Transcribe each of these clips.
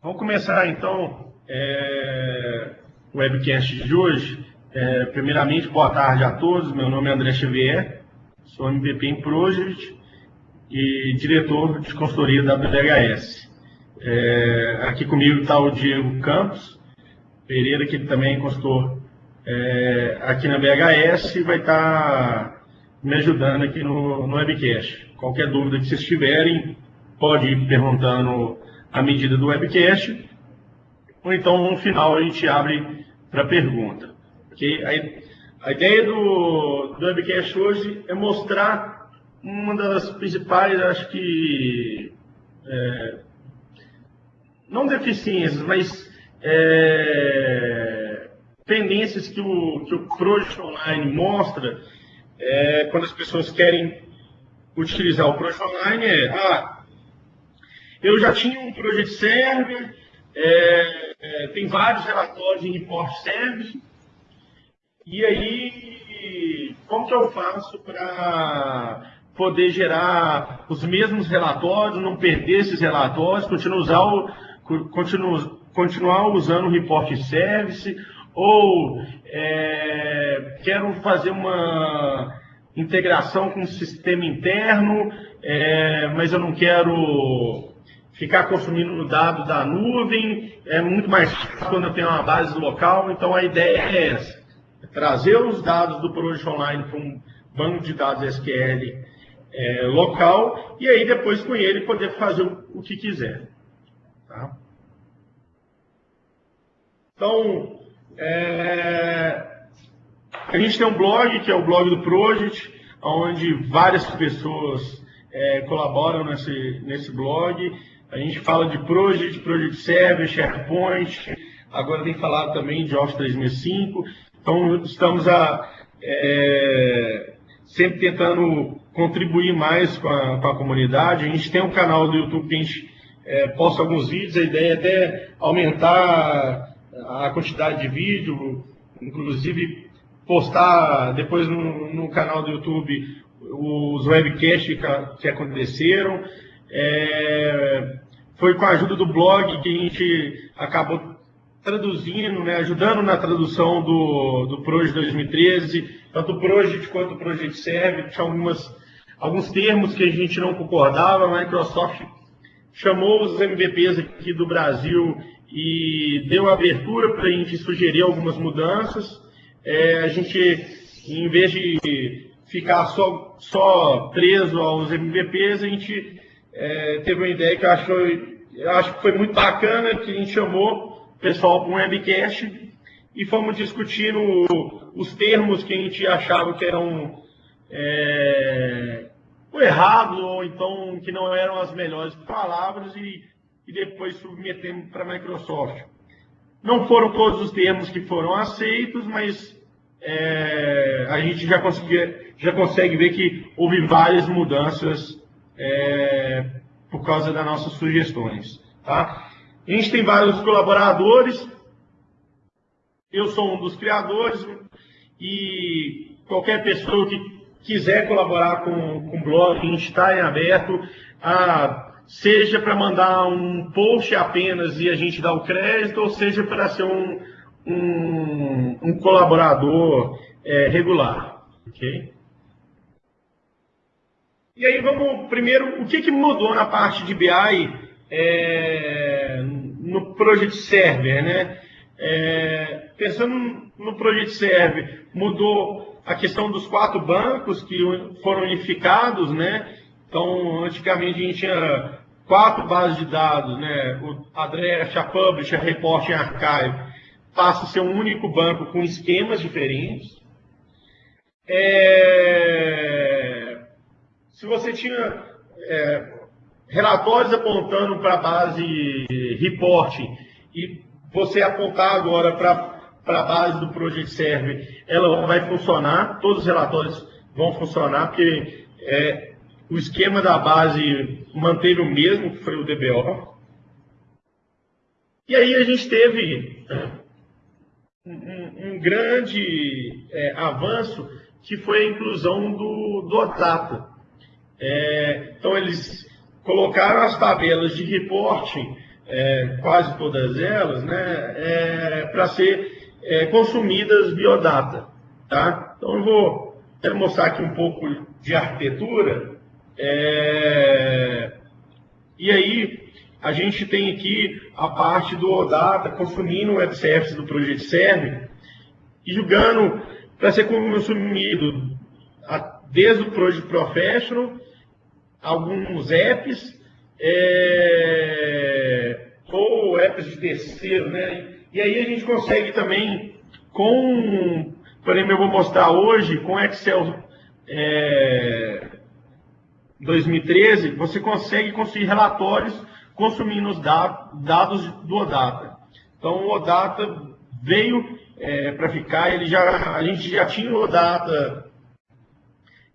Vamos começar então é, o webcast de hoje. É, primeiramente, boa tarde a todos. Meu nome é André Xavier, sou MVP em Project e diretor de consultoria da BDHS. É, aqui comigo está o Diego Campos Pereira, que também é consultor é, aqui na BHS e vai estar tá me ajudando aqui no, no webcast. Qualquer dúvida que vocês tiverem, pode ir perguntando à medida do webcast, ou então no final a gente abre para pergunta. Okay? A, a ideia do, do webcast hoje é mostrar uma das principais, acho que, é, não deficiências, mas é, tendências que o, que o Project Online mostra é, quando as pessoas querem utilizar o Project Online é, ah, eu já tinha um Project Server, é, é, tem vários relatórios em Report Service, e aí, como que eu faço para poder gerar os mesmos relatórios, não perder esses relatórios, continuar, usar o, continuar, usando o Report Service, ou é, quero fazer uma integração com o sistema interno, é, mas eu não quero ficar consumindo dados da nuvem, é muito mais fácil quando eu tenho uma base local, então a ideia é essa, é trazer os dados do Project Online para um banco de dados SQL é, local, e aí depois com ele poder fazer o, o que quiser. Tá? Então, é... A gente tem um blog, que é o blog do Project, onde várias pessoas é, colaboram nesse, nesse blog. A gente fala de Project, Project Server, SharePoint, agora tem falado também de Office 365. Então, estamos a, é, sempre tentando contribuir mais com a, com a, comunidade. A gente tem um canal do YouTube que a gente é, posta alguns vídeos, a ideia é até aumentar a quantidade de vídeo, inclusive postar depois no, no canal do YouTube os webcasts que, que aconteceram. É, foi com a ajuda do blog que a gente acabou traduzindo, né, ajudando na tradução do, do Project 2013, tanto o Project quanto o Project Serve, tinha algumas, alguns termos que a gente não concordava, a Microsoft chamou os MVPs aqui do Brasil e deu abertura para a gente sugerir algumas mudanças. É, a gente, em vez de ficar só, só preso aos MVPs, a gente é, teve uma ideia que eu acho, eu acho que foi muito bacana, que a gente chamou o pessoal para um webcast e fomos discutindo os termos que a gente achava que eram é, errados ou então que não eram as melhores palavras e e depois submetemos para a Microsoft. Não foram todos os termos que foram aceitos, mas é, a gente já, já consegue ver que houve várias mudanças é, por causa das nossas sugestões. Tá? A gente tem vários colaboradores, eu sou um dos criadores, e qualquer pessoa que quiser colaborar com, com o blog, a gente está em aberto a seja para mandar um post apenas e a gente dar o crédito, ou seja para ser um, um, um colaborador é, regular. ok? E aí vamos primeiro, o que, que mudou na parte de BI é, no Project Server, né? É, pensando no Project Server, mudou a questão dos quatro bancos que foram unificados, né? Então, antigamente a gente tinha quatro bases de dados, né, o Address, a Publisher, a Report e a Archive, passa a ser um único banco com esquemas diferentes. É... Se você tinha é, relatórios apontando para a base Reporting e você apontar agora para a base do Project Server, ela vai funcionar, todos os relatórios vão funcionar, porque é, o esquema da base manteve o mesmo, que foi o DBO. E aí a gente teve um, um grande é, avanço, que foi a inclusão do, do É, então eles colocaram as tabelas de reporting é, quase todas elas, né, é, para ser é, consumidas biodata. Tá? Então eu vou quero mostrar aqui um pouco de arquitetura. É, e aí a gente tem aqui a parte do OData consumindo o FCFs do Project Serve e julgando para ser consumido desde o Project Professional, alguns apps, é, ou apps de terceiro, né? E aí a gente consegue também, com, por exemplo, eu vou mostrar hoje, com Excel é, 2013, você consegue construir relatórios consumindo os dados do OData. Então, o OData veio é, para ficar, ele já, a gente já tinha o OData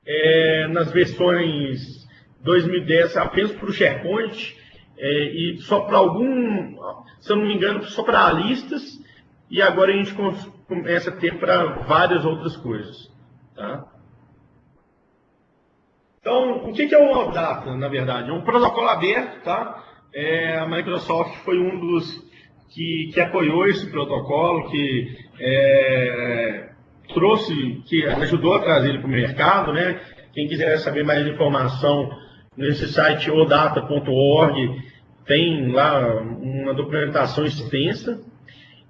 é, nas versões 2010 apenas para o SharePoint é, e só para algum, se eu não me engano, só para listas e agora a gente começa a ter para várias outras coisas. Tá? Então, o que é o OData, na verdade? É um protocolo aberto, tá? É, a Microsoft foi um dos que, que apoiou esse protocolo, que é, trouxe, que ajudou a trazer ele para o mercado, né? Quem quiser saber mais informação nesse site odata.org tem lá uma documentação extensa.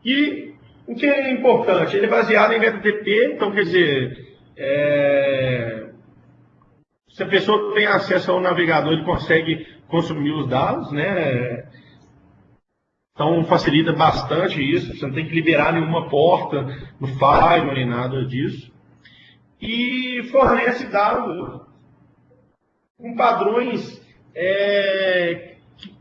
E o que é importante? Ele é baseado em HTTP, então quer dizer, é, se a pessoa tem acesso ao navegador, ele consegue consumir os dados, né? Então facilita bastante isso, você não tem que liberar nenhuma porta no firewall nem nada disso. E fornece dados com padrões é, que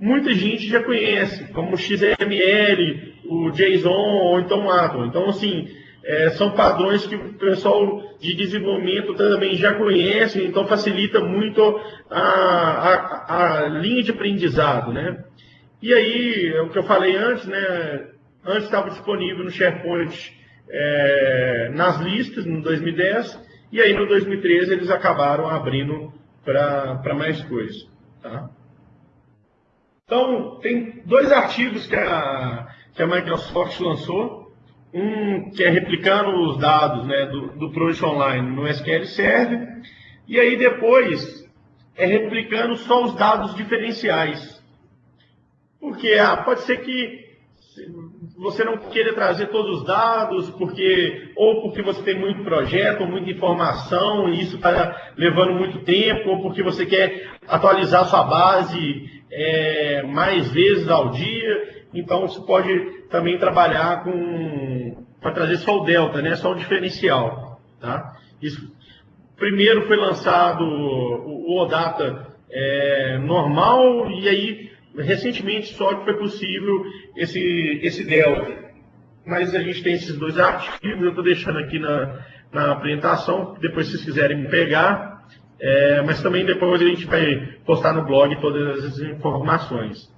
muita gente já conhece, como o XML, o JSON ou então o Atom. Então, assim, é, são padrões que o pessoal de desenvolvimento também já conhece, então facilita muito a, a, a linha de aprendizado, né? E aí, é o que eu falei antes, né? Antes estava disponível no SharePoint é, nas listas, no 2010, e aí no 2013 eles acabaram abrindo para mais coisas. Tá? Então, tem dois artigos que a, que a Microsoft lançou. Um que é replicando os dados né, do, do Project Online no SQL Server, e aí depois é replicando só os dados diferenciais. Porque ah, pode ser que você não queira trazer todos os dados, porque ou porque você tem muito projeto, muita informação, e isso está levando muito tempo, ou porque você quer atualizar sua base é, mais vezes ao dia. Então você pode também trabalhar com para trazer só o delta, né? Só o diferencial, tá? Isso primeiro foi lançado o, o OData é, normal e aí recentemente só que foi possível esse, esse delta. Mas a gente tem esses dois artigos, eu estou deixando aqui na, na apresentação, depois se vocês quiserem pegar, é, mas também depois a gente vai postar no blog todas as informações.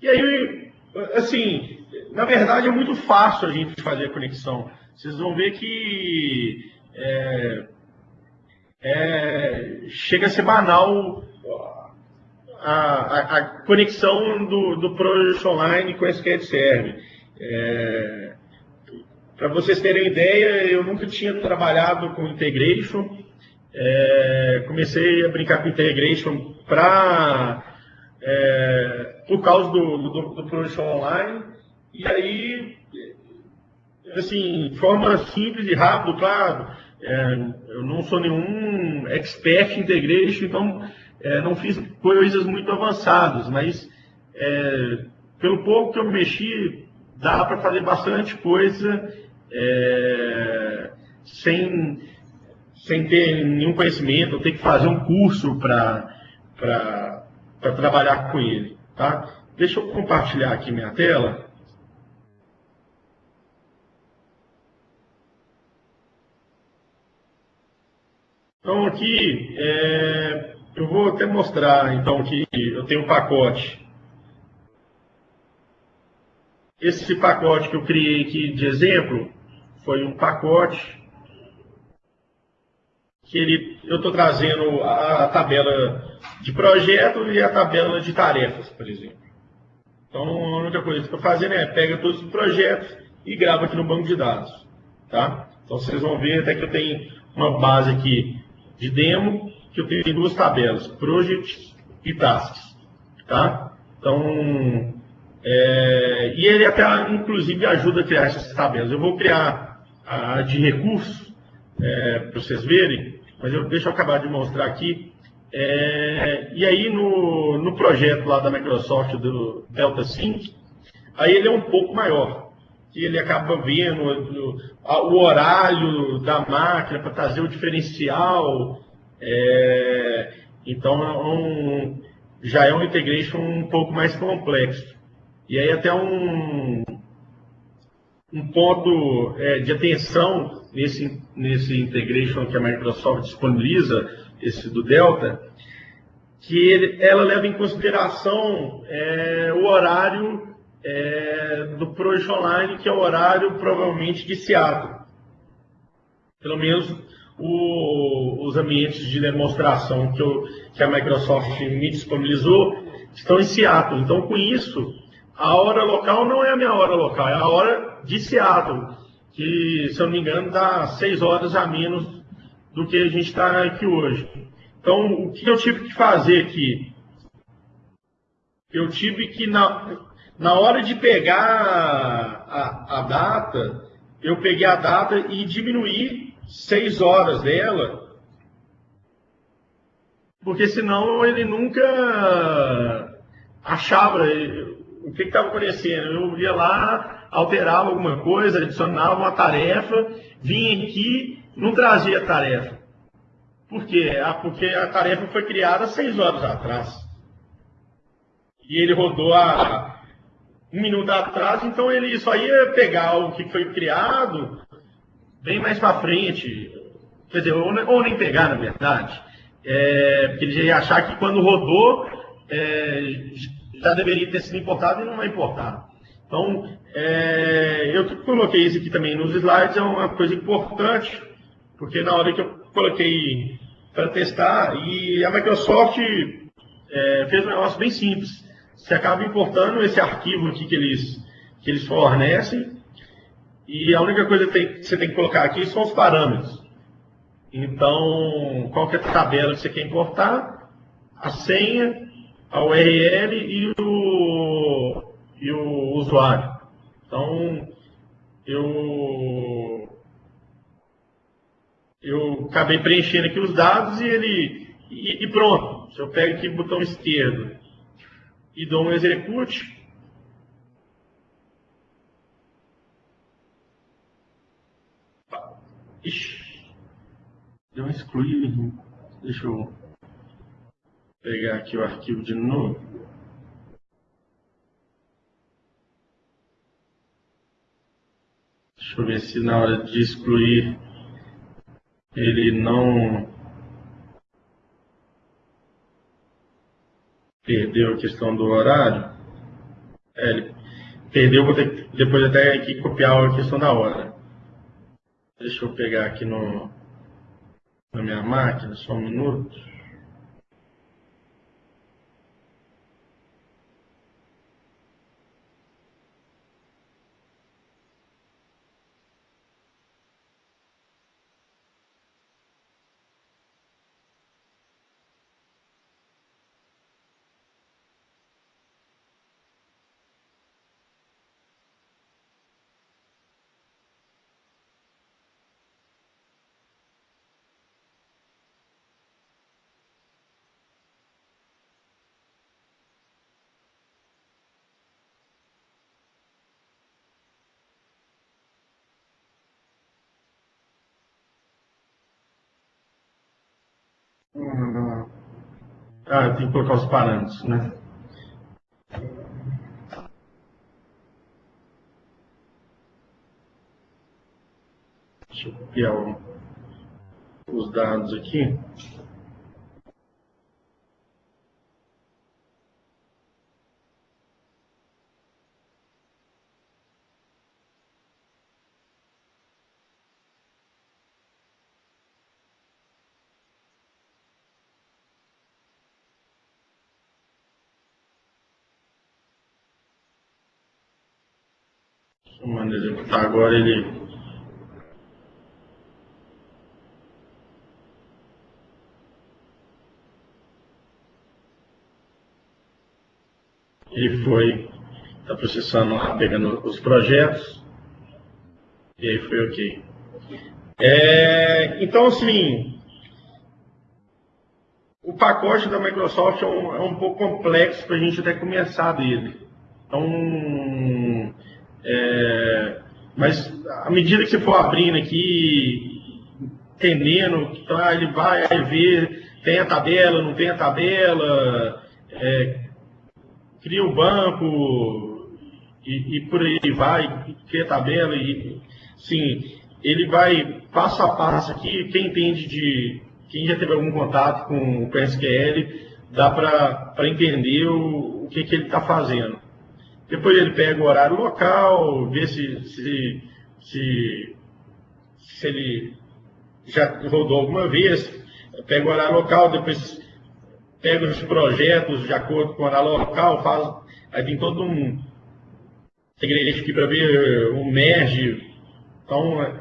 E aí, assim, na verdade é muito fácil a gente fazer a conexão. Vocês vão ver que é, é, chega a ser banal a, a, conexão do, do Project Online com SQL Server. É, Para vocês terem ideia, eu nunca tinha trabalhado com integration. É, comecei a brincar com integration para é, por causa do, do, do Project Online. E aí, assim, de forma simples e rápida, claro, é, eu não sou nenhum expert em integration, então é, não fiz coisas muito avançadas, mas é, pelo pouco que eu mexi, dá para fazer bastante coisa é, sem, sem ter nenhum conhecimento, ter que fazer um curso para trabalhar com ele. Tá? Deixa eu compartilhar aqui minha tela. Então aqui, é, eu vou até mostrar, então, que eu tenho um pacote. Esse pacote que eu criei aqui de exemplo foi um pacote que ele, eu estou trazendo a, a, tabela de projeto e a tabela de tarefas, por exemplo. Então, a única coisa que estou fazendo é pega todos os projetos e grava aqui no banco de dados. Tá? Então, vocês vão ver até que eu tenho uma base aqui de demo, que eu tenho duas tabelas, Project e Tasks. Tá? Então, é, e ele até, inclusive, ajuda a criar essas tabelas. Eu vou criar a de recursos, é, para vocês verem, mas eu, deixa eu acabar de mostrar aqui. É, e aí, no, no projeto lá da Microsoft, do Delta Sync, aí ele é um pouco maior. E ele acaba vendo o, o horário da máquina para trazer o diferencial. É, então, é um, já é um integration um pouco mais complexo. E aí até um, um ponto é, de atenção nesse, nesse integration que a Microsoft disponibiliza, esse do Delta, que ele, ela leva em consideração é, o horário é, do Project Online, que é o horário provavelmente de Seattle. Pelo menos o, os ambientes de demonstração que, eu, que a Microsoft me disponibilizou estão em Seattle. Então, com isso, a hora local não é a minha hora local, é a hora de Seattle, que, se eu não me engano, dá seis horas a menos do que a gente está aqui hoje. Então, o que eu tive que fazer aqui? Eu tive que, na, na hora de pegar a, a data, eu peguei a data e diminuí seis horas dela, porque senão ele nunca achava o que estava acontecendo? Eu ia lá, alterava alguma coisa, adicionava uma tarefa, vinha aqui, não trazia tarefa. Por quê? Ah, porque a tarefa foi criada seis horas atrás. E ele rodou a um minuto atrás, então ele só ia pegar o que foi criado bem mais para frente. Quer dizer, ou, ou, nem pegar, na verdade. É, porque ele ia achar que quando rodou, é, já deveria ter sido importado e não vai importar. Então, é, eu coloquei isso aqui também nos slides, é uma coisa importante, porque na hora que eu coloquei para testar, e a Microsoft é, fez um negócio bem simples. Você acaba importando esse arquivo aqui que eles, que eles fornecem, e a única coisa que você tem que colocar aqui são os parâmetros. Então, qual é a tabela que você quer importar, a senha, a URL e o, e o usuário. Então, eu, eu acabei preenchendo aqui os dados e ele e, e pronto. Se eu pego aqui o botão esquerdo e dou um execute, Ixi, deu um excluir. Deixa eu pegar aqui o arquivo de novo. Deixa eu ver se na hora de excluir ele não perdeu a questão do horário. É, ele perdeu, vou ter que depois até aqui copiar a questão da hora. Deixa eu pegar aqui no, na minha máquina, só um minuto. Ah, tem que colocar os parâmetros, né? Deixa eu copiar os dados aqui. Executar agora ele. Ele foi, está processando lá, pegando os projetos. E aí foi ok. É, então, assim, o pacote da Microsoft é um, é um pouco complexo para a gente até começar dele. Então, é, mas à medida que você for abrindo aqui, entendendo, tá, ele vai ver, tem a tabela, não tem a tabela, é, cria o banco e, e, por aí vai, cria a tabela e sim, ele vai passo a passo aqui, quem entende de, quem já teve algum contato com o PSQL, dá para entender o, o que, que ele está fazendo. Depois ele pega o horário local, vê se, se, se, se ele já rodou alguma vez, pega o horário local, depois pega os projetos de acordo com o horário local, faz, aí tem todo um segredo aqui para ver o merge, então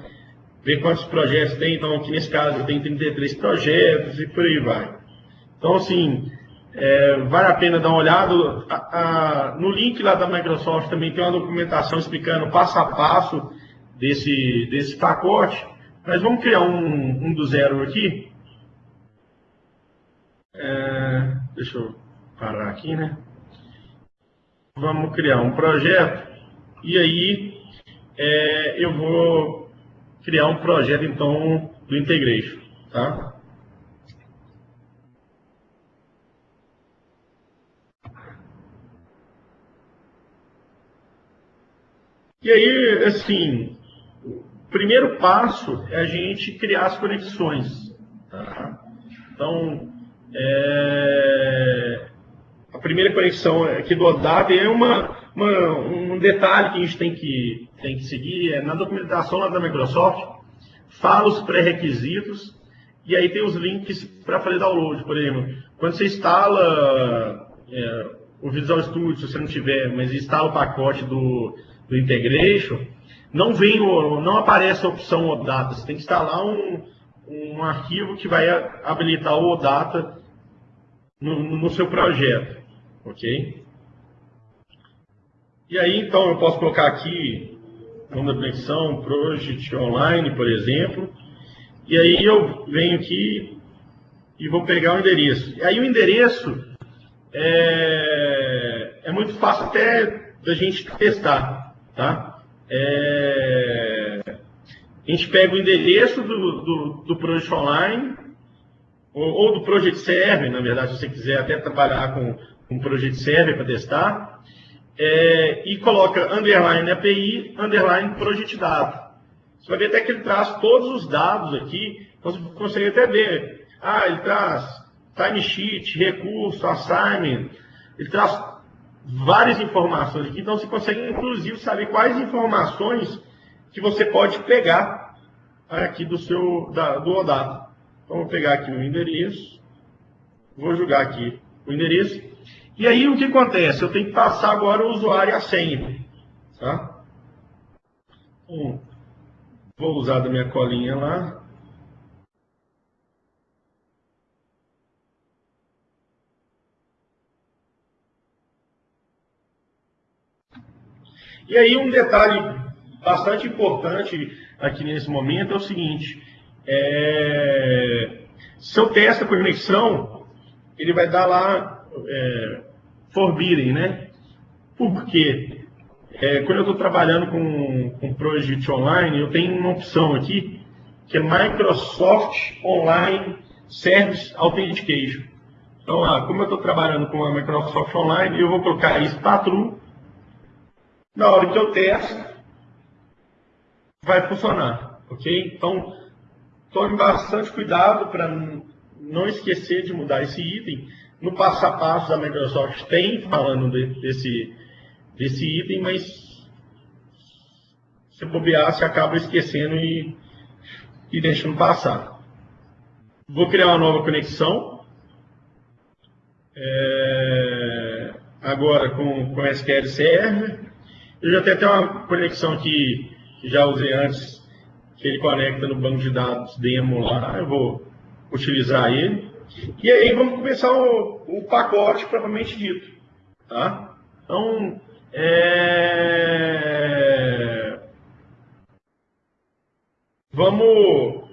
ver quantos projetos tem, então aqui nesse caso tem 33 projetos e por aí vai. Então assim, é, vale a pena dar uma olhada. A, a, no link lá da Microsoft também tem uma documentação explicando passo a passo desse, desse pacote. Mas vamos criar um, um do zero aqui. É, deixa eu parar aqui, né? Vamos criar um projeto e aí é, eu vou criar um projeto então do Integration, tá? E aí, assim, o primeiro passo é a gente criar as conexões. Tá? Então, é, a primeira conexão aqui do ODAP é uma, uma, um detalhe que a gente tem que, tem que seguir. É na documentação lá da Microsoft, fala os pré-requisitos e aí tem os links para fazer download. Por exemplo, quando você instala é, o Visual Studio, se você não tiver, mas instala o pacote do do integration, não vem não aparece a opção OData. Você tem que instalar um, um arquivo que vai habilitar o OData no, no seu projeto, ok? E aí, então, eu posso colocar aqui, nome da conexão, Project Online, por exemplo, e aí eu venho aqui e vou pegar o endereço. E aí o endereço é, é muito fácil até da gente testar. Tá? É... A gente pega o endereço do, do, do Project Online, ou, ou, do Project Server, na verdade, se você quiser até trabalhar com, com Project Server para testar, é, e coloca underline API, underline Project Data. Você vai ver até que ele traz todos os dados aqui, então você consegue até ver. Ah, ele traz timesheet, recurso, assignment, ele traz várias informações aqui, então você consegue inclusive saber quais informações que você pode pegar aqui do seu da, do OData. Então vou pegar aqui o endereço, vou jogar aqui o endereço, e aí o que acontece? Eu tenho que passar agora o usuário e a senha. Tá? Então, vou usar da minha colinha lá. E aí um detalhe bastante importante aqui nesse momento é o seguinte, é, se eu testo a conexão, ele vai dar lá é, forbidden, né? Por quê? É, quando eu estou trabalhando com, com Project Online, eu tenho uma opção aqui, que é Microsoft Online Service Authentication. Então, ah, como eu estou trabalhando com a Microsoft Online, eu vou colocar isso para true na hora que eu testo, vai funcionar, ok? Então, tome bastante cuidado para não esquecer de mudar esse item. No passo a passo da Microsoft tem falando de, desse, desse item, mas se bobear, você acaba esquecendo e, e deixando passar. Vou criar uma nova conexão. É, agora com, com SQL Server. Eu já tenho até uma conexão aqui que já usei antes, que ele conecta no banco de dados demo lá. Eu vou utilizar ele. E aí vamos começar o, o pacote propriamente dito. Tá? Então, é... vamos,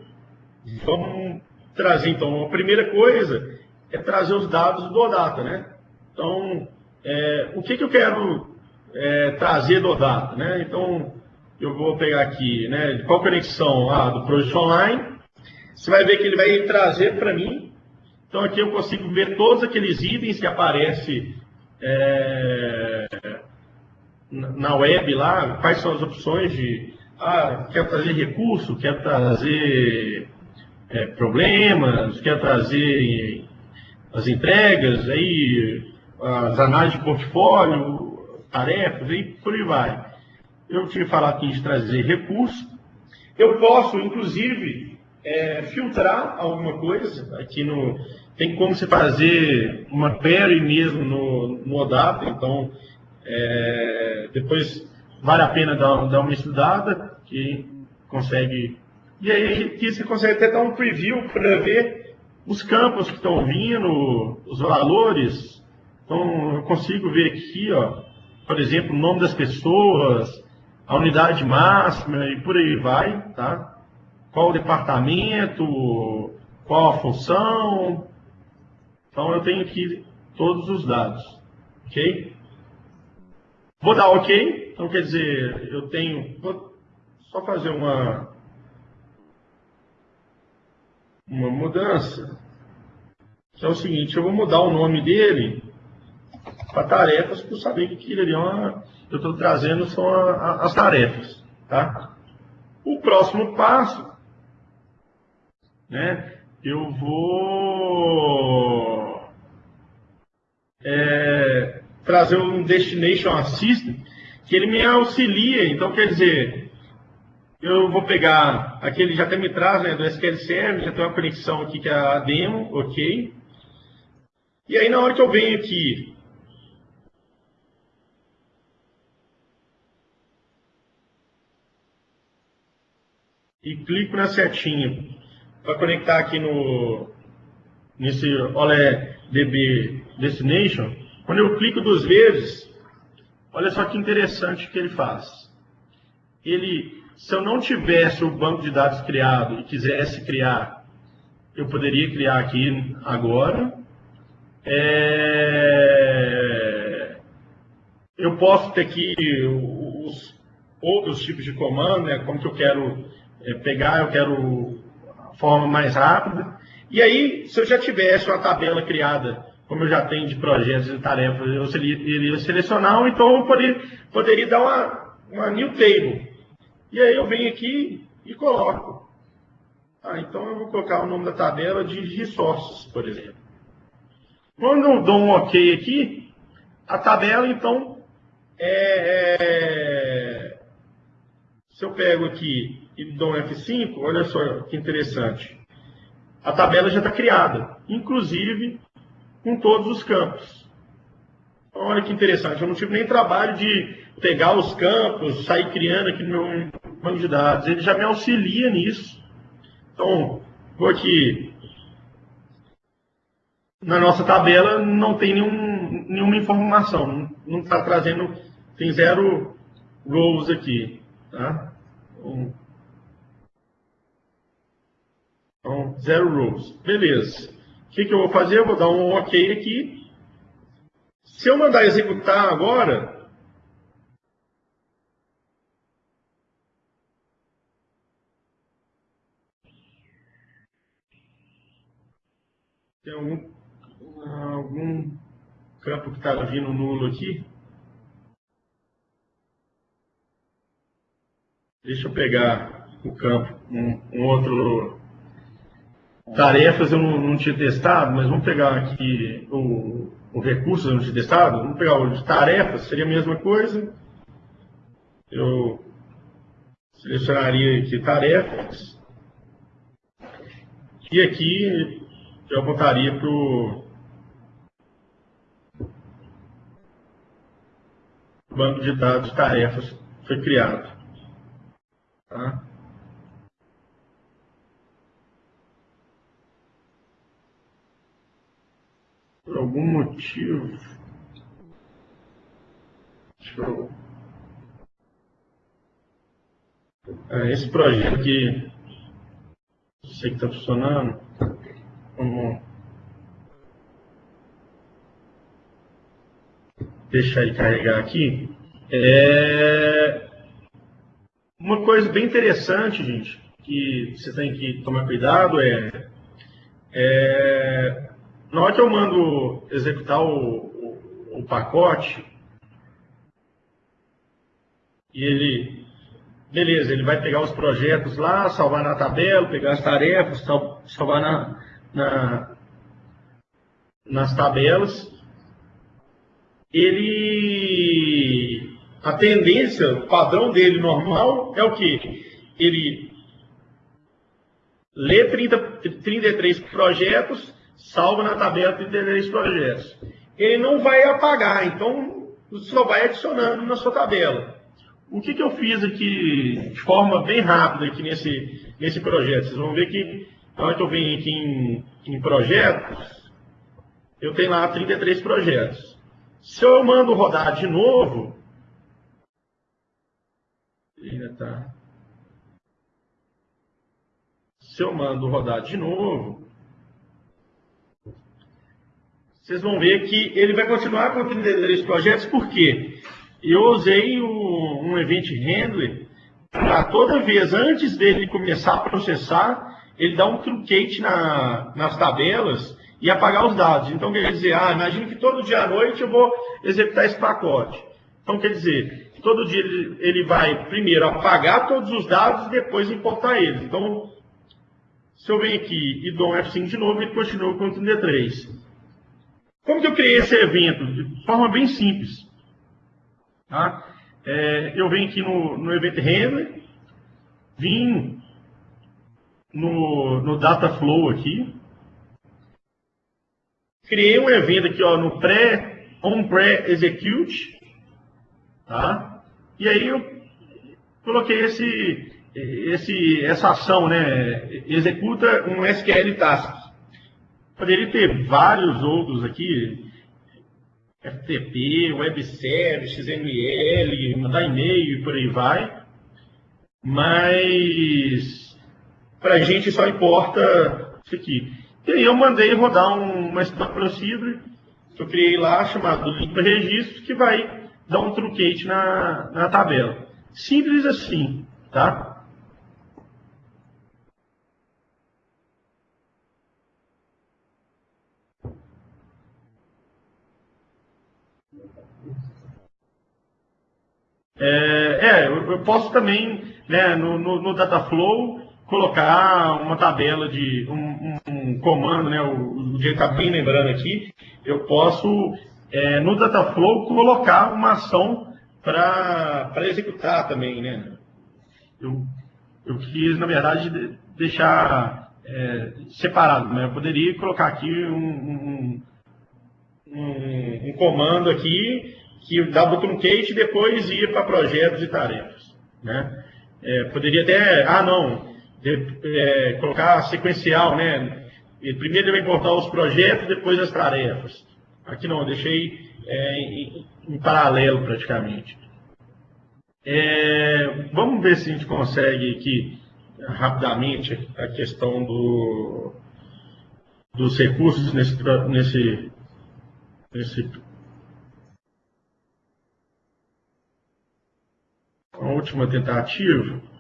vamos trazer então a primeira coisa é trazer os dados do Odata, né? Então, é, o que, que eu quero é, trazer do Odata, né? Então, eu vou pegar aqui, né? Qual conexão? Ah, do Project Online. Você vai ver que ele vai trazer para mim. Então, aqui eu consigo ver todos aqueles itens que aparecem é, na web lá, quais são as opções de, ah, quer trazer recurso, quer trazer é, problemas, quer trazer as entregas, aí as análises de portfólio, tarefas, aí por aí vai. Eu tinha falado aqui de trazer recurso. Eu posso, inclusive, é, filtrar alguma coisa. Aqui no tem como você fazer uma query mesmo no, no ODATA, então é, depois vale a pena dar, dar uma estudada, que consegue. E aí aqui você consegue até dar um preview para ver os campos que estão vindo, os valores. Então, eu consigo ver aqui, ó, por exemplo, o nome das pessoas, a unidade máxima e por aí vai, tá? Qual o departamento, qual a função. Então, eu tenho aqui todos os dados, ok? Vou dar ok, então quer dizer, eu tenho, vou só fazer uma, uma mudança, que é o seguinte, eu vou mudar o nome dele para tarefas, para saber que aquilo ali é uma, eu estou trazendo são a, a, as tarefas. Tá? O próximo passo, né, eu vou é, trazer um Destination Assistant, que ele me auxilia, então quer dizer, eu vou pegar, aqui ele já até me traz, né, do SQL Server, já tem uma conexão aqui que é a demo, ok. E aí na hora que eu venho aqui, e clico na setinha para conectar aqui no nesse OLEDB Destination, quando eu clico duas vezes, olha só que interessante que ele faz. Ele se eu não tivesse o banco de dados criado e quisesse criar, eu poderia criar aqui agora. É... Eu posso ter aqui os outros tipos de comando, né? como que eu quero é, pegar, eu quero a forma mais rápida. E aí, se eu já tivesse uma tabela criada, como eu já tenho de projetos e tarefas, eu iria selecionar, então eu poderia, poderia dar uma, uma new table. E aí eu venho aqui e coloco. Ah, então eu vou colocar o nome da tabela de resources, por exemplo. Quando eu dou um OK aqui, a tabela, então, é, é, se eu pego aqui e dou um F5, olha só que interessante. A tabela já está criada, inclusive com todos os campos. Olha que interessante, eu não tive nem trabalho de pegar os campos, sair criando aqui no meu banco de dados. Ele já me auxilia nisso. Então, vou aqui. Na nossa tabela não tem nenhum, nenhuma informação, não está trazendo, tem zero rows aqui. Tá? Então, então, zero rows. Beleza. O que, que eu vou fazer? Eu vou dar um OK aqui. Se eu mandar executar agora, Tem algum, algum campo que está vindo nulo aqui? Deixa eu pegar o campo, um, um outro. Tarefas eu não, não, tinha testado, mas vamos pegar aqui o, o recurso eu não tinha testado. Vamos pegar o de tarefas, seria a mesma coisa. Eu selecionaria aqui tarefas. E aqui eu apontaria para banco de dados de tarefas foi criado. Tá? Por algum motivo. Deixa eu. É, esse projeto aqui, sei que está funcionando. Vamos deixar ele carregar aqui. É uma coisa bem interessante, gente, que você tem que tomar cuidado é, é na hora que eu mando executar o, o, o pacote e ele beleza, ele vai pegar os projetos lá, salvar na tabela, pegar as tarefas, salvar na, na, nas tabelas ele a tendência, o padrão dele normal é o que? Ele lê 30, 33 projetos, salva na tabela 33 projetos. Ele não vai apagar, então só vai adicionando na sua tabela. O que, que eu fiz aqui de forma bem rápida aqui nesse, nesse projeto? Vocês vão ver que na hora que eu venho aqui em, em projetos, eu tenho lá 33 projetos. Se eu mando rodar de novo, ainda tá. Se eu mando rodar de novo, vocês vão ver que ele vai continuar com 33 projetos, por quê? Eu usei o, um event handler para toda vez, antes dele começar a processar, ele dá um truncate na, nas tabelas e apagar os dados. Então, quer dizer, ah, imagine que todo dia à noite eu vou executar esse pacote. Então, quer dizer, todo dia ele, ele vai primeiro apagar todos os dados e depois importar eles. Então, se eu venho aqui e dou um F5 de novo, ele continua com o 33. Como que eu criei esse evento? De forma bem simples. Tá? É, eu venho aqui no, no Event Handler, vim no, no Data Flow aqui, criei um evento aqui ó, no pré, on pré-execute, tá? E aí eu coloquei esse, esse, essa ação, né? Executa um SQL task. Poderia ter vários outros aqui, FTP, web service, XML, mandar e-mail e por aí vai. Mas para a gente só importa isso aqui. E aí eu mandei rodar uma Stock Procedure que eu criei lá, chamado link registro, que vai dar um truncate na, na tabela. Simples assim, tá? É, é eu, eu, posso também, né, no, no, no Dataflow, colocar uma tabela de um, um comando, né? O, o dia está bem lembrando aqui, eu posso é, no Dataflow colocar uma ação para executar também, né? Eu, eu quis, na verdade, deixar é, separado, mas né? eu poderia colocar aqui um, um, um, um comando aqui que o truncate e depois ia para projetos e tarefas, né? É, poderia até, ah não, de, é, colocar sequencial, né? Primeiro ele vai importar os projetos, depois as tarefas. Aqui não, eu deixei é, em, em, paralelo praticamente. É, vamos ver se a gente consegue aqui rapidamente a questão do, dos recursos nesse, nesse, nesse a última tentativa.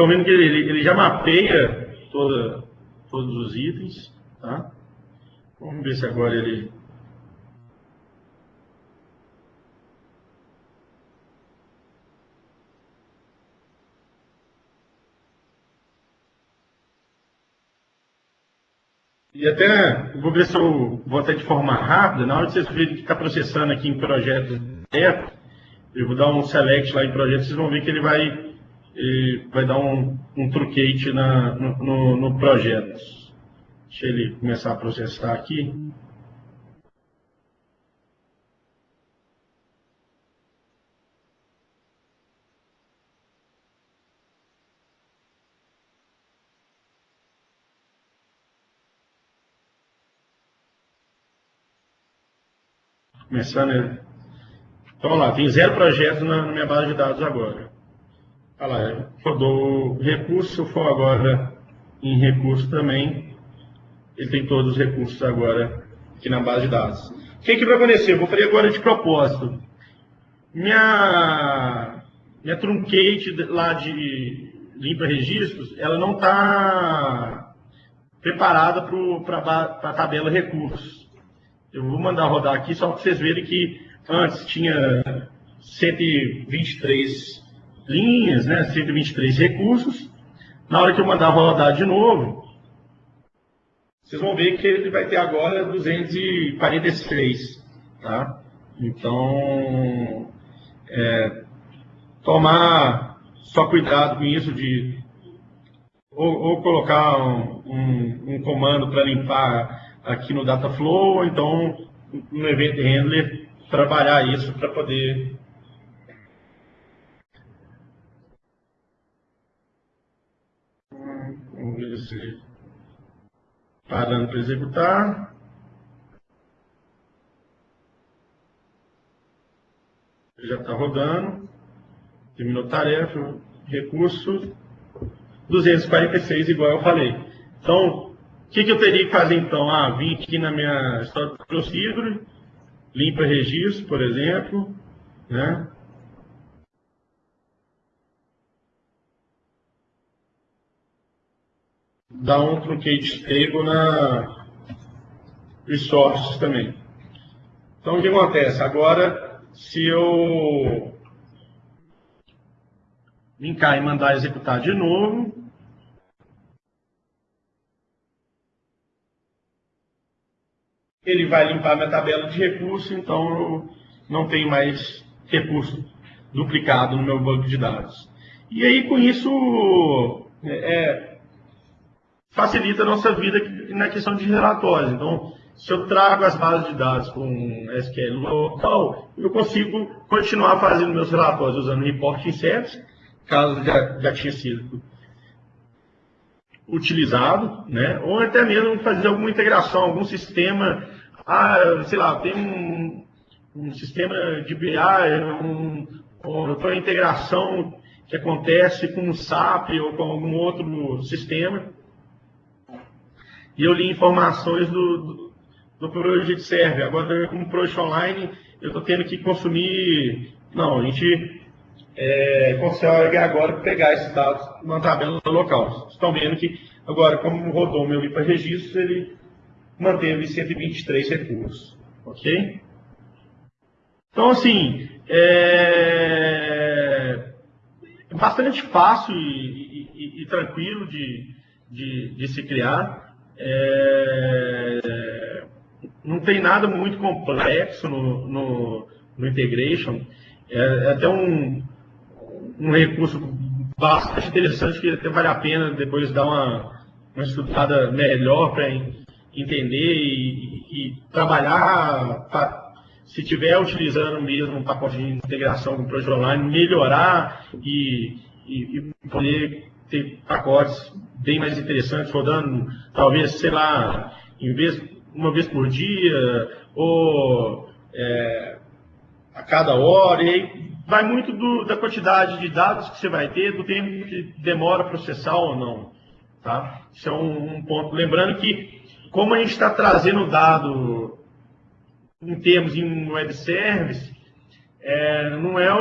Estão vendo que ele, ele já mapeia toda, todos os itens. Tá? Vamos ver se agora ele E até, vou ver se eu vou até de forma rápida, na hora que vocês verem que está processando aqui em projetos direto, eu vou dar um select lá em projetos, vocês vão ver que ele vai ele vai dar um, um truquete na, no, no, projeto. Deixa ele começar a processar aqui. Começando. Então, lá, tem zero projetos na minha base de dados agora. Olha lá, rodou recurso, for agora em recurso também, ele tem todos os recursos agora aqui na base de dados. O que, que vai acontecer? Eu vou fazer agora de propósito. Minha, minha truncate lá de limpa registros, ela não está preparada para a tabela recursos. Eu vou mandar rodar aqui só para vocês verem que antes tinha 123 linhas, né, 123 recursos. Na hora que eu mandar rodar de novo, vocês vão ver que ele vai ter agora 243. Tá? Então, é, tomar só cuidado com isso de ou, ou colocar um, um, um comando para limpar aqui no Dataflow, ou então no Event Handler trabalhar isso para poder parando para executar já está rodando terminou tarefa recurso 246 igual eu falei então o que, que, eu teria que fazer então? Ah, vim aqui na minha história do procedure, limpa registro, por exemplo, né? Dá um truncate stable na resources também. Então o que acontece? Agora, se eu linkar e mandar executar de novo, ele vai limpar minha tabela de recurso, então eu não tenho mais recurso duplicado no meu banco de dados. E aí, com isso, é, é, facilita a nossa vida na questão de relatórios. Então, se eu trago as bases de dados com SQL local, eu consigo continuar fazendo meus relatórios usando report inserts, caso já, já tinha sido utilizado, né? ou até mesmo fazer alguma integração, algum sistema ah, sei lá, tem um, um sistema de BI, um, uma integração que acontece com o SAP ou com algum outro sistema. E eu li informações do, do, do Project Server. Agora, como Project Online, eu estou tendo que consumir. Não, a gente é, consegue agora pegar esses dados numa tabela local. Vocês estão vendo que agora, como rodou o meu IPA registros, ele manteve 123 recursos. Ok? Então, assim, é bastante fácil e, e, e tranquilo de, de, de, se criar. É... Não tem nada muito complexo no, no, no integration. É, é até um, um recurso bastante interessante que até vale a pena depois dar uma, uma estudada melhor para entender e, e trabalhar, pra, se estiver utilizando mesmo um pacote de integração com o Online, melhorar e, e, e, poder ter pacotes bem mais interessantes, rodando, talvez, sei lá, em vez, uma vez por dia, ou é, a cada hora, e aí vai muito do, da quantidade de dados que você vai ter, do tempo que demora processar ou não. Tá? Isso é um, um ponto. Lembrando que como a gente está trazendo dado em termos em web service, é, não é o,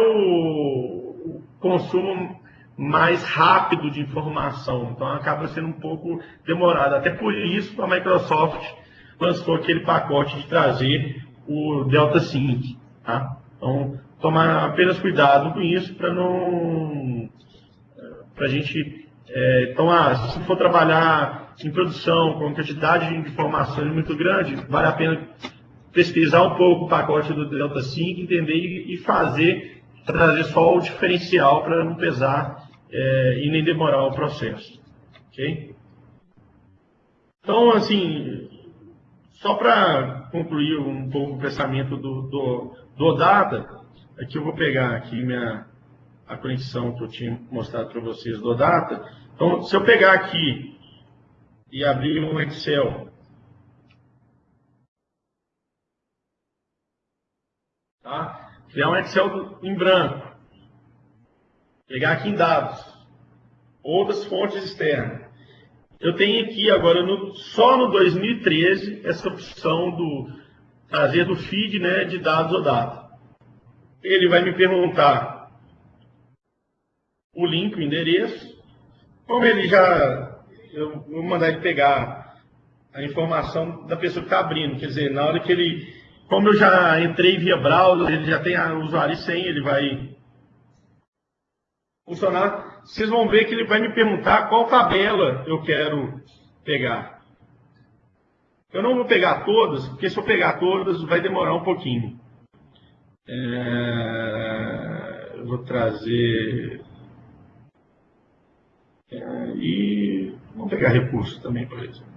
o, consumo mais rápido de informação, então acaba sendo um pouco demorado. Até por isso a Microsoft lançou aquele pacote de trazer o Delta Sync. Tá? Então, tomar apenas cuidado com isso para não. para a gente. É, então, ah, se for trabalhar em produção, com quantidade de informações muito grande, vale a pena pesquisar um pouco o pacote do Delta 5, entender e fazer, trazer só o diferencial para não pesar é, e nem demorar o processo. Ok? Então, assim, só para concluir um pouco o pensamento do, do, do OData, aqui eu vou pegar aqui minha, a conexão que eu tinha mostrado para vocês do OData. Então, se eu pegar aqui e abrir um Excel, tá? criar um Excel em branco, pegar aqui em dados, outras fontes externas, eu tenho aqui agora, no, só no 2013, essa opção do trazer do feed né, de dados ou data. Ele vai me perguntar o link, o endereço. Como ele já. Eu vou mandar ele pegar a informação da pessoa que está abrindo. Quer dizer, na hora que ele. Como eu já entrei via browser, ele já tem a usuário e senha, ele vai funcionar, vocês vão ver que ele vai me perguntar qual tabela eu quero pegar. Eu não vou pegar todas, porque se eu pegar todas vai demorar um pouquinho. É, eu vou trazer. É, e vamos pegar recursos também, por exemplo.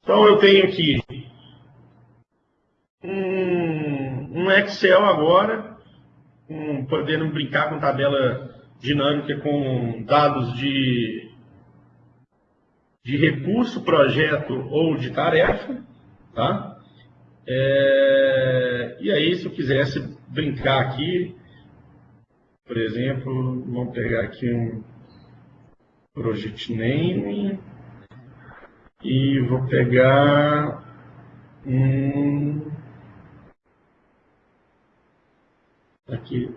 Então eu tenho aqui um, um Excel agora com, podendo brincar com tabela dinâmica com dados de, de recurso, projeto ou de tarefa, tá? É, e aí, se eu quisesse brincar aqui, por exemplo, vamos pegar aqui um project name e vou pegar um aqui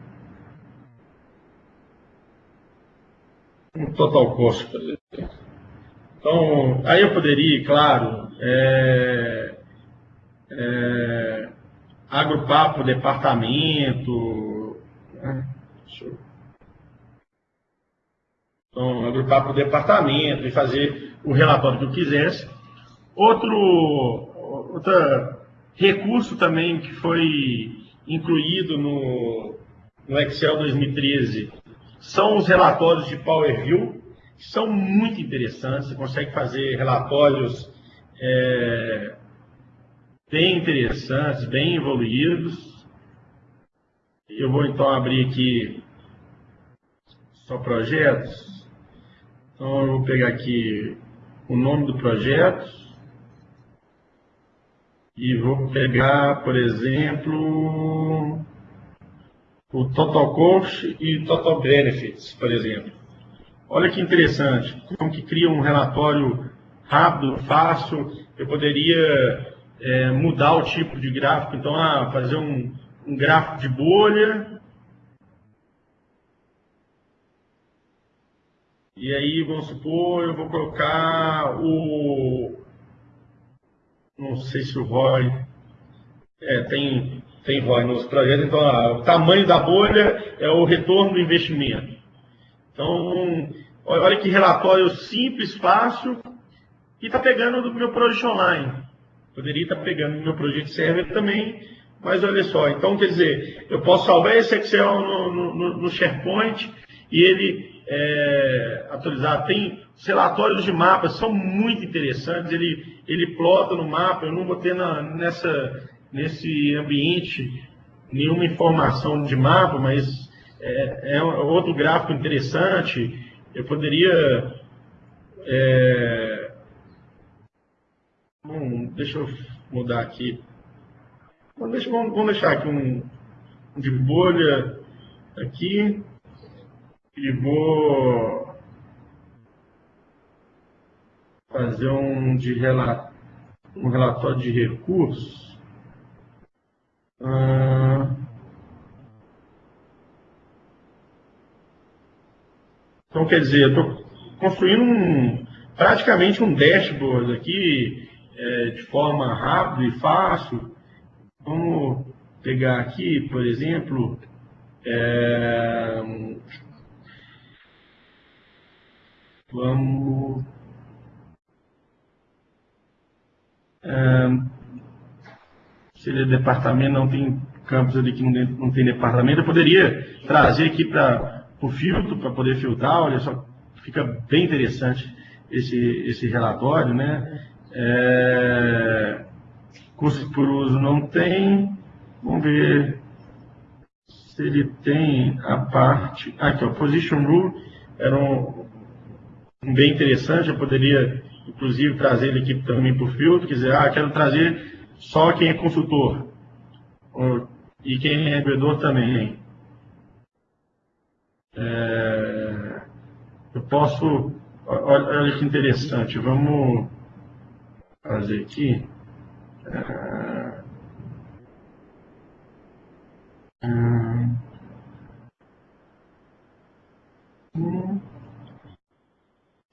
um total cost, por exemplo. Então, aí eu poderia, claro, é, é, agrupar por departamento. Né? Então, agrupar por departamento e fazer o relatório que eu quisesse. Outro outro recurso também que foi incluído no, no Excel 2013 são os relatórios de Power View, que são muito interessantes. Você consegue fazer relatórios é, bem interessantes, bem evoluídos. Eu vou então abrir aqui só projetos. Então eu vou pegar aqui o nome do projeto. E vou pegar, por exemplo, o Total Cost e Total Benefits, por exemplo. Olha que interessante, como que cria um relatório rápido, fácil. Eu poderia é, mudar o tipo de gráfico, então ah, fazer um, um gráfico de bolha. E aí, vamos supor, eu vou colocar o, não sei se o ROI é, tem, tem ROI nos projetos, então ah, o tamanho da bolha é o retorno do investimento. Então, olha que relatório simples, fácil, e está pegando do meu Project Online. Poderia estar tá pegando do meu Project Server também, mas olha só, então quer dizer, eu posso salvar esse Excel no, no, no SharePoint e ele é, atualizar. Tem os relatórios de mapas, são muito interessantes. Ele, ele plota no mapa. Eu não vou ter na, nessa, nesse ambiente nenhuma informação de mapa, mas é, é outro gráfico interessante. Eu poderia. É, bom, deixa eu mudar aqui. Vamos deixar, vamos deixar aqui um de bolha aqui e vou fazer um, de relato, um relatório de recursos. Ah, então, quer dizer, eu estou construindo um, praticamente um dashboard aqui é, de forma rápida e fácil. Vamos pegar aqui, por exemplo, é, Vamos É, seria departamento, não tem campos ali que não, não tem departamento. Eu poderia trazer aqui para o filtro, para poder filtrar, olha só, fica bem interessante esse, esse relatório, né? É, por uso não tem. Vamos ver se ele tem a parte. Aqui, ó, Position Rule era um, um bem interessante. Eu poderia, inclusive, trazer ele aqui também para o filtro. Quer dizer, ah, quero trazer só quem é consultor. E quem é vendedor também. É, eu posso. Olha, olha que interessante. Vamos fazer aqui. É,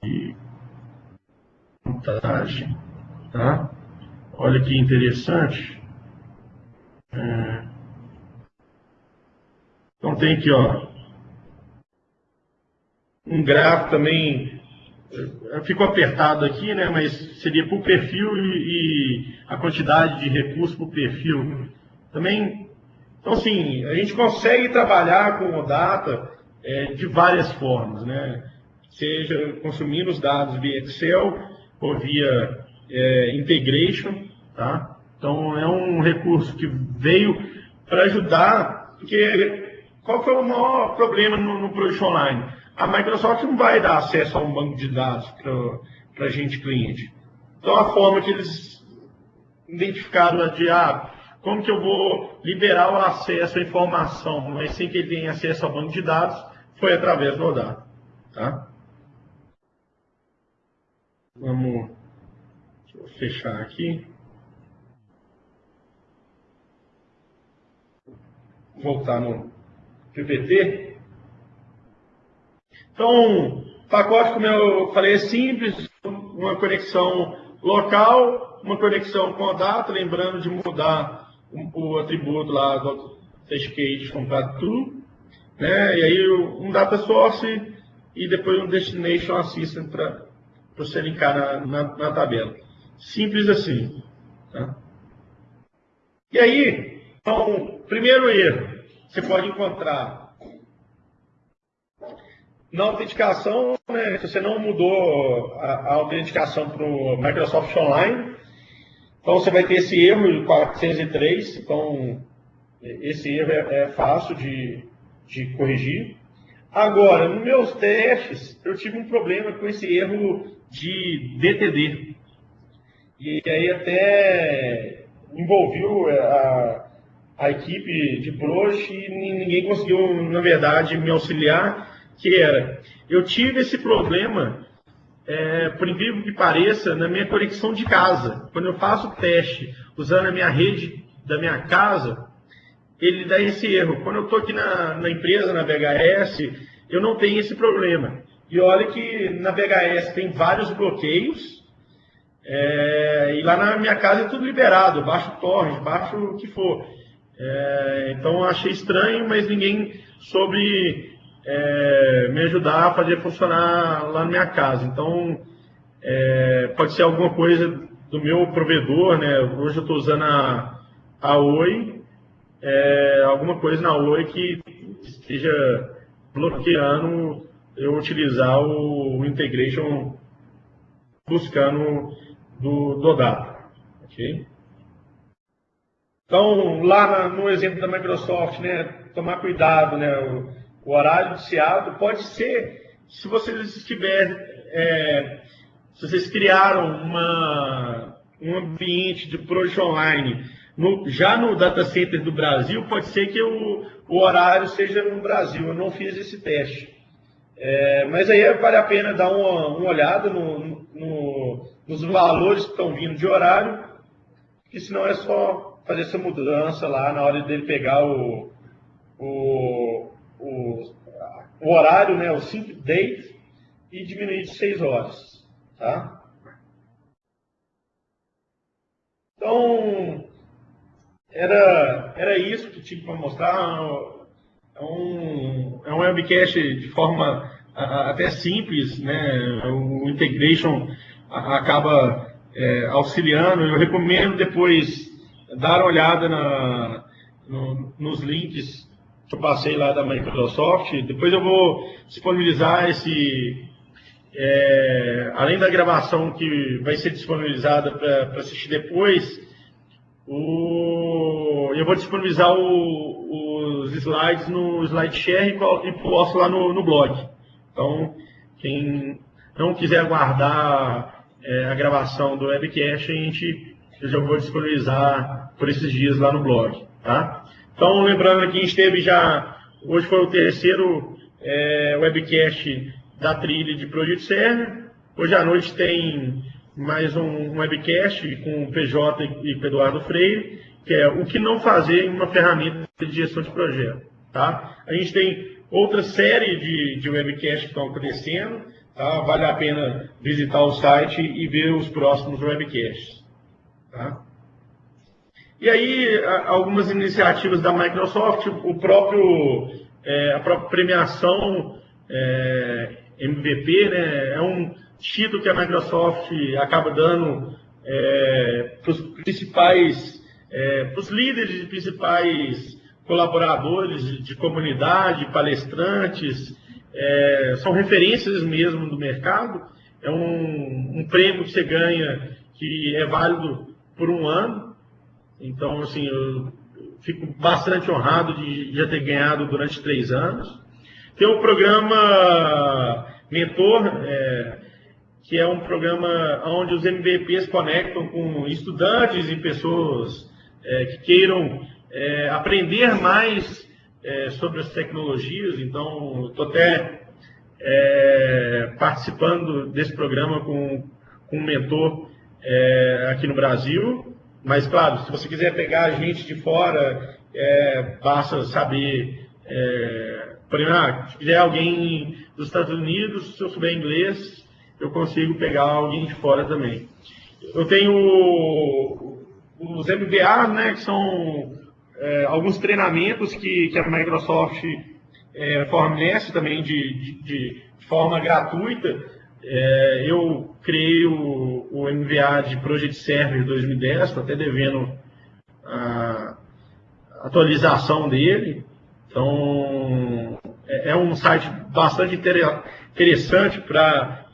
e montagem, tá? Olha que interessante. É, então tem aqui, ó, um gráfico também ficou apertado aqui, né? Mas seria por perfil e, e a quantidade de recursos por perfil. Também, então assim, a gente consegue trabalhar com o data é, de várias formas, né? Seja consumindo os dados via Excel ou via é, integration, tá? Então é um recurso que veio para ajudar, porque qual foi o maior problema no, no Project Online? a Microsoft não vai dar acesso a um banco de dados para a gente cliente. Então a forma que eles identificaram de ah, como que eu vou liberar o acesso à informação, mas sem que ele tenha acesso ao banco de dados, foi através do ODATA. Tá? Vamos fechar aqui. Voltar no PPT. Então, pacote, como eu falei, é simples, uma conexão local, uma conexão com a data, lembrando de mudar o, atributo lá do Authentication comprado true, né? e aí um data source e depois um destination assistant para você linkar na, na, na, tabela. Simples assim. Tá? E aí, então, primeiro erro, você pode encontrar na autenticação, né, se você não mudou a, a autenticação para o Microsoft Online, então você vai ter esse erro 403, então esse erro é, é fácil de, de corrigir. Agora, nos meus testes, eu tive um problema com esse erro de DTD. E aí até envolveu a, a equipe de Prox e ninguém conseguiu, na verdade, me auxiliar que era, eu tive esse problema, é, por incrível que pareça, na minha conexão de casa. Quando eu faço o teste usando a minha rede da minha casa, ele dá esse erro. Quando eu estou aqui na, na, empresa, na VHS, eu não tenho esse problema. E olha que na VHS tem vários bloqueios, é, e lá na minha casa é tudo liberado, baixo torrent, baixo o que for. É, então achei estranho, mas ninguém soube é, me ajudar a fazer funcionar lá na minha casa. Então, é, pode ser alguma coisa do meu provedor, né? Hoje eu estou usando a, a Oi, é, alguma coisa na Oi que esteja bloqueando eu utilizar o, o integration buscando do, do data. ok? Então, lá no exemplo da Microsoft, né, tomar cuidado, né, o horário de Seattle pode ser, se vocês estiverem, é, se vocês criaram uma, um ambiente de projeto online no, já no data center do Brasil, pode ser que o, o horário seja no Brasil. Eu não fiz esse teste. É, mas aí vale a pena dar uma, uma olhada no, no, nos valores que estão vindo de horário, que senão é só fazer essa mudança lá na hora dele pegar o, o, o, o horário, né, o sync date, e diminuir de 6 horas. Tá? Então, era, era isso que tinha para mostrar. É um, é um webcast de forma até simples, né? o integration acaba é, auxiliando. Eu recomendo depois dar uma olhada na, no, nos links que eu passei lá da Microsoft. Depois eu vou disponibilizar esse, é, além da gravação que vai ser disponibilizada para assistir depois, o, eu vou disponibilizar o, os slides no SlideShare e, e posto lá no, no, blog. Então, quem não quiser aguardar é, a gravação do webcast, a gente, eu já vou disponibilizar por esses dias lá no blog. Tá? Então, lembrando que a gente teve já, hoje foi o terceiro é, webcast da trilha de Project Server. Hoje à noite tem mais um webcast com o PJ e o Eduardo Freire, que é o que não fazer em uma ferramenta de gestão de projeto. Tá? A gente tem outra série de, de webcasts que estão acontecendo. Tá? Vale a pena visitar o site e ver os próximos webcasts. Tá? E aí, algumas iniciativas da Microsoft, o próprio, é, a própria premiação é, MVP, né, é um título que a Microsoft acaba dando é, para os principais, é, para os líderes e principais colaboradores de comunidade, palestrantes, é, são referências mesmo do mercado. É um, um, prêmio que você ganha que é válido por um ano. Então, assim, eu fico bastante honrado de já ter ganhado durante três anos. Tem o programa Mentor, é, que é um programa onde os MVPs conectam com estudantes e pessoas é, que queiram é, aprender mais é, sobre as tecnologias. Então, estou até é, participando desse programa com, com um mentor é, aqui no Brasil. Mas, claro, se você quiser pegar gente de fora, basta saber por exemplo, ah, se quiser alguém dos Estados Unidos, se eu souber inglês, eu consigo pegar alguém de fora também. Eu tenho os MBA, né, que são é, alguns treinamentos que, que a Microsoft é, fornece também de, de, de forma gratuita. É, eu criei o, o, MBA de Project Server 2010, estou até devendo a atualização dele. Então, é, é um site bastante interessante para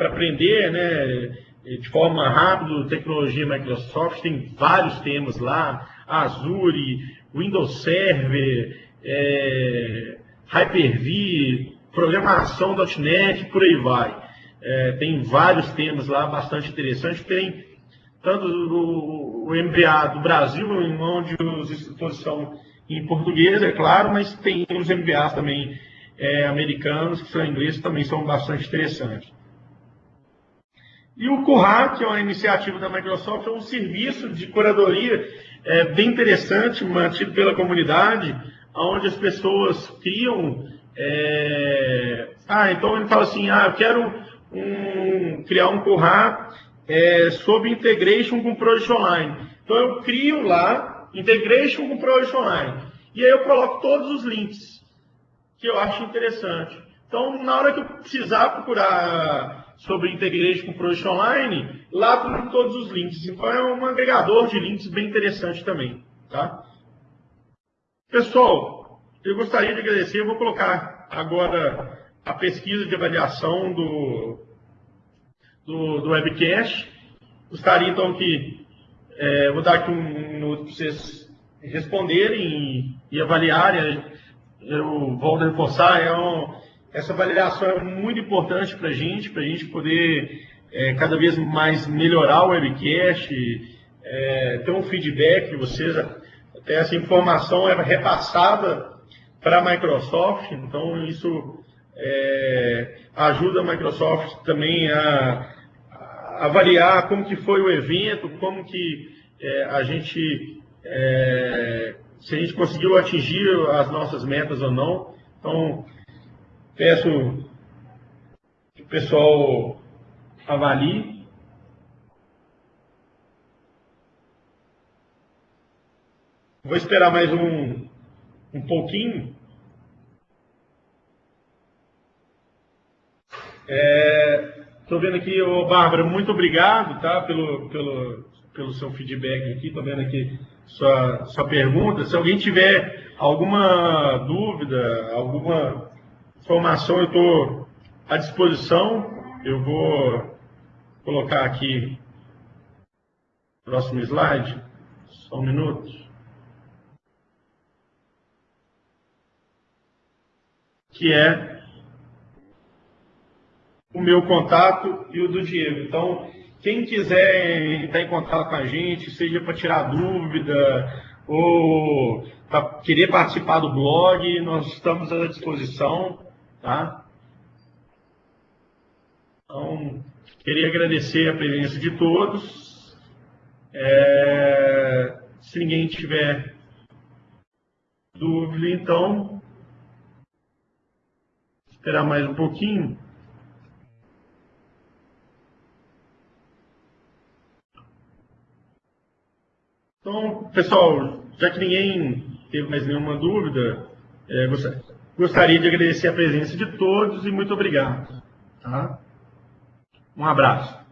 aprender né, de forma rápida tecnologia Microsoft. Tem vários temas lá, Azure, Windows Server, é, Hyper-V, programação .NET, por aí vai. É, tem vários temas lá bastante interessantes. Tem tanto o, o MBA do Brasil, onde os instrutores são em português, é claro, mas tem os MBAs também é, americanos, que são ingleses, também são bastante interessantes. E o Curra, que é uma iniciativa da Microsoft, é um serviço de curadoria é, bem interessante, mantido pela comunidade, onde as pessoas criam. É... Ah, então ele fala assim: ah, eu quero um, criar um Curra é, sobre integration com Project Online. Então eu crio lá Integration com Project Online. E aí eu coloco todos os links que eu acho interessante. Então, na hora que eu precisar procurar sobre Integration com Project Online, lá tem todos os links. Então, é um agregador de links bem interessante também. Tá? Pessoal, eu gostaria de agradecer. Eu vou colocar agora a pesquisa de avaliação do, do, do webcast. Gostaria, então, que é, vou dar aqui um minuto para vocês responderem e, e avaliarem. Eu volto a reforçar, é um, essa avaliação é muito importante para a gente, para a gente poder é, cada vez mais melhorar o webcast, é, ter um feedback de vocês, até essa informação é repassada para a Microsoft, então isso é, ajuda a Microsoft também a avaliar como que foi o evento, como que é, a gente, é, se a gente conseguiu atingir as nossas metas ou não. Então, peço que o pessoal avalie. Vou esperar mais um, um pouquinho. É, Estou vendo aqui, ô Bárbara, muito obrigado tá, pelo, pelo, pelo seu feedback aqui. Estou vendo aqui sua, sua pergunta. Se alguém tiver alguma dúvida, alguma informação, eu estou à disposição. Eu vou colocar aqui próximo slide. Só um minuto. Que é o meu contato e o do Diego. Então, quem quiser entrar em contato com a gente, seja para tirar dúvida ou para querer participar do blog, nós estamos à disposição, tá? Então, queria agradecer a presença de todos. É, se ninguém tiver dúvida, então, esperar mais um pouquinho. Então, pessoal, já que ninguém teve mais nenhuma dúvida, é, gostaria de agradecer a presença de todos e muito obrigado. Tá? Um abraço.